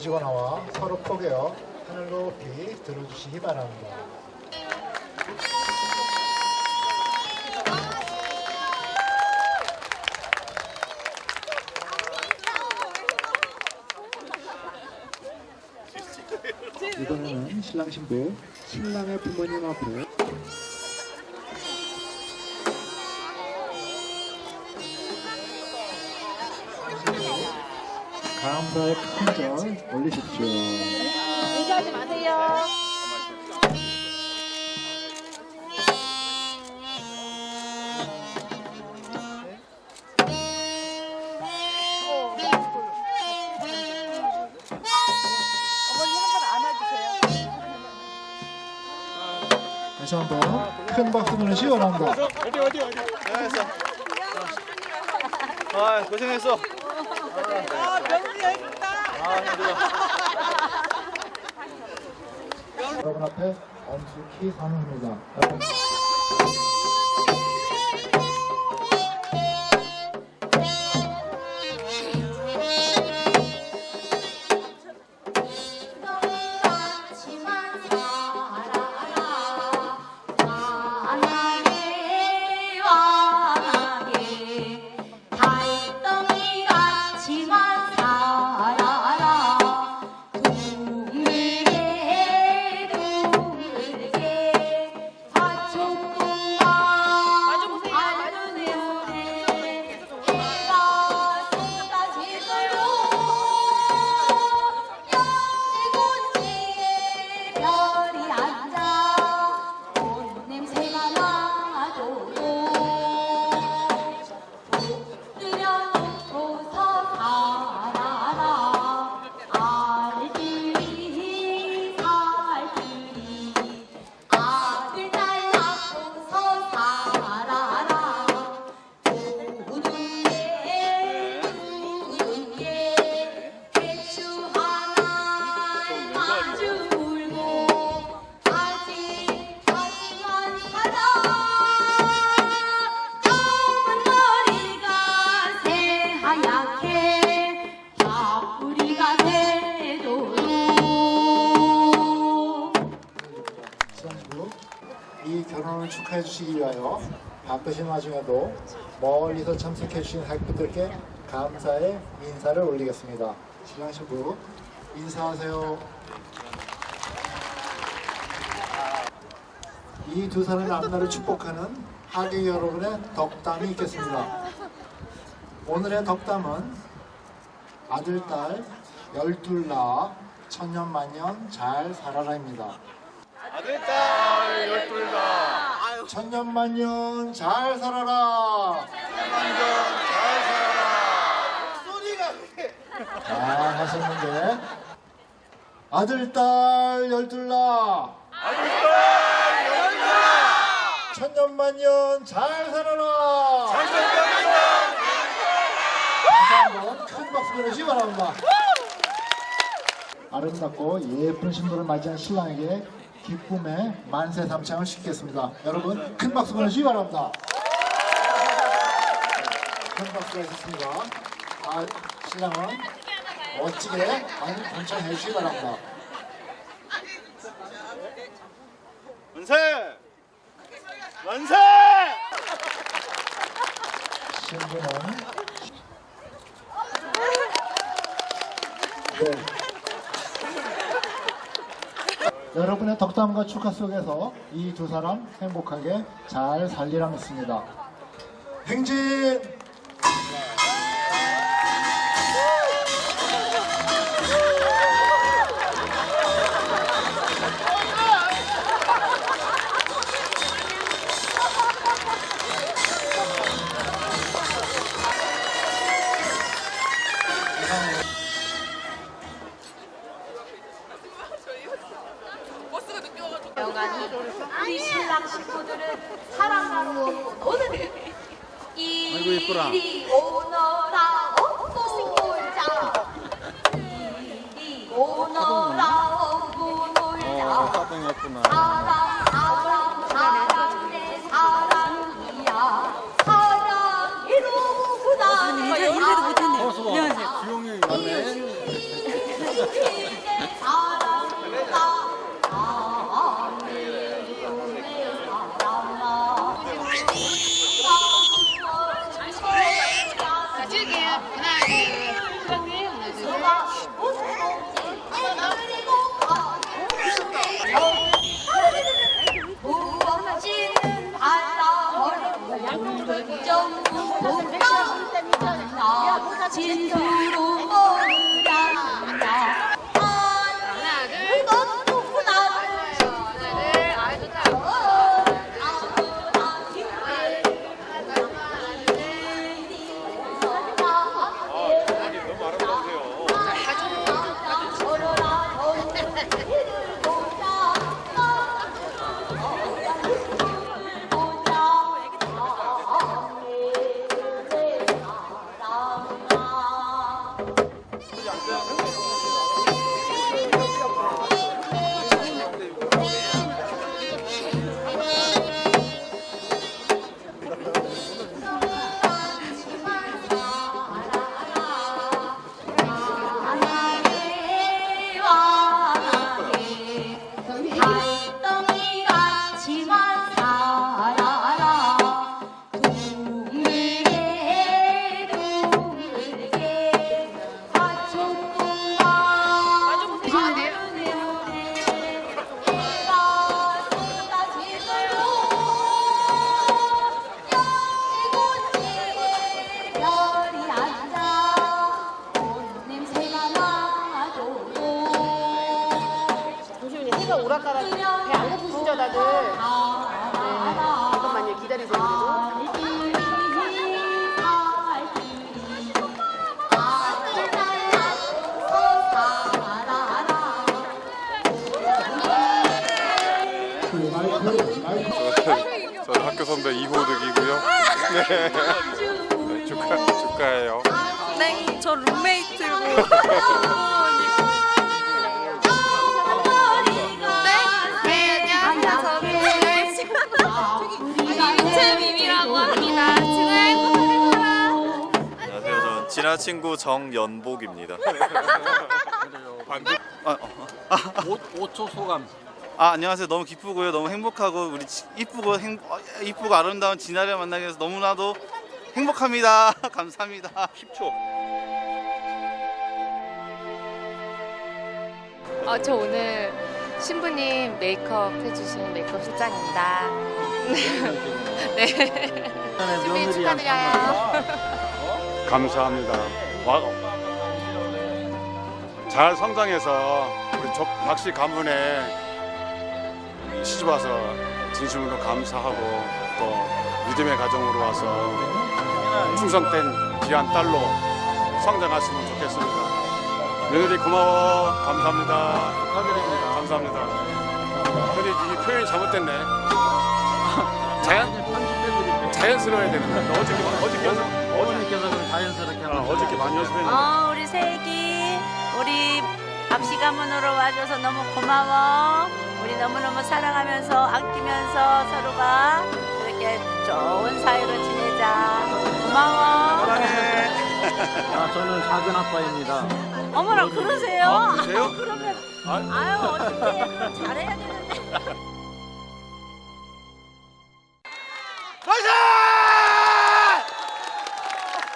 가지고 나와 서로 포개어 하늘 높이 들어주시기 바랍니다. 이번에는 신랑 신부 신랑의 부모님 앞에 감사의 큰절 올리십시오. 인사하지 마세요. 어머니 한번 안아주세요. 다시 한번 큰 박수 보내시 원합니다. 어디 어디 어디 고생했어 아 고생했어 아, 명수 여기 있다. 아 힘들어 여러분 앞에 엄숙히 선언합니다. 주시기 위하여 바쁘신 와중에도 멀리서 참석해 주신 학부들께 감사의 인사를 올리겠습니다. 신랑 신부 인사하세요. 이 두 사람의 앞날을 축복하는 하객 여러분의 덕담이 있겠습니다. 오늘의 덕담은 아들, 딸, 열둘 낳아 천년만년 잘 살아라입니다. 아들 딸 열둘 다 천년만년 잘 살아라. 완전 잘 살아라 소리가 그게 잘 하셨는데 아들, 딸, 열둘라. 아들 딸 열둘 다 천년만년 잘 살아라. 장전병이다 다시 한번 큰 박수 보내주시기 바랍니다. 아름답고 예쁜 신부를 맞이한 신랑에게 기쁨의 만세 삼창을 시키겠습니다. 여러분 큰 박수 보내주시기 바랍니다. 큰 박수가 있었습니다. 아, 신랑은 멋지게 많이 번창해 주시기 바랍니다. 만세 만세 신부는 네. 여러분의 덕담과 축하 속에서 이 두 사람 행복하게 잘 살리라 믿습니다. 행진! 예쁘라. 이리 오너라. 오고 놀자. 이리 오너라. 오고 놀자. 따봉이었구나. 사랑 사랑 사랑 내 사랑이야 사랑이 너무나 인사 인사도 못했네. 안녕하세요. 이용이 맞네. 축하 축하해요. 네, 저 룸메이트고 네, 합니다. 안녕하세요. 저는 친한 친구 정연복입니다. 아, 어. 5초 소감. 아, 안녕하세요. 너무 기쁘고요. 너무 행복하고 우리 지- 이쁘고 행 어, 이쁘고 아름다운 진아를 만나게 돼서 너무나도 행복합니다. 감사합니다. 10초. 어, 저 오늘 신부님 메이크업 해주신 메이크업 실장입니다. 네. 준비 축하드려요. 감사합니다. 와, 잘 성장해서 우리 조, 박씨 가문에 시집 와서 진심으로 감사하고 또 믿음의 가정으로 와서 충성된 귀한 딸로 성장하시면 좋겠습니다. 며느리 고마워. 감사합니다. 축하드립니다. 감사합니다. 근데 이 표현이 잘못됐네. 자연, 자연스러워야 되는데. 어저께, 어저께, 어머니께서 자연스럽게 아, 어저께 많이 연습했는데. 어, 우리 세기 우리 밥시 가문으로 와줘서 너무 고마워. 우리 너무너무 사랑하면서 아끼면서 서로가 이렇게 좋은 사이로 지내자. 고마워. 아, 저는 작은 아빠입니다. 어머나 그러세요? 아, 그러세요? 그러면 아유 어떻게 그럼 잘해야 되는데.